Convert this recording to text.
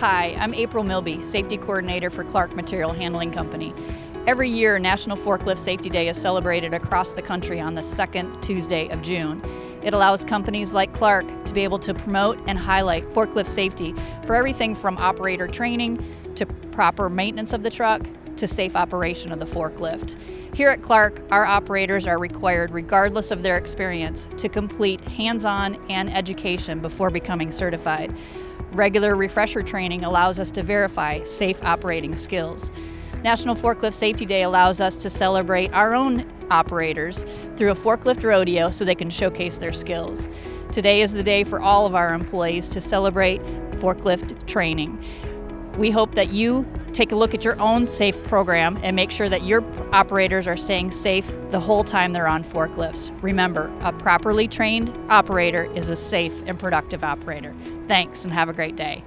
Hi, I'm April Milby, Safety Coordinator for Clark Material Handling Company. Every year, National Forklift Safety Day is celebrated across the country on the second Tuesday of June. It allows companies like Clark to be able to promote and highlight forklift safety for everything from operator training to proper maintenance of the truck to safe operation of the forklift. Here at Clark, our operators are required, regardless of their experience, to complete hands-on and education before becoming certified. Regular refresher training allows us to verify safe operating skills. National Forklift Safety Day allows us to celebrate our own operators through a forklift rodeo so they can showcase their skills. Today is the day for all of our employees to celebrate forklift training. We hope that you take a look at your own SAFE program and make sure that your operators are staying safe the whole time they're on forklifts. Remember, a properly trained operator is a safe and productive operator. Thanks and have a great day.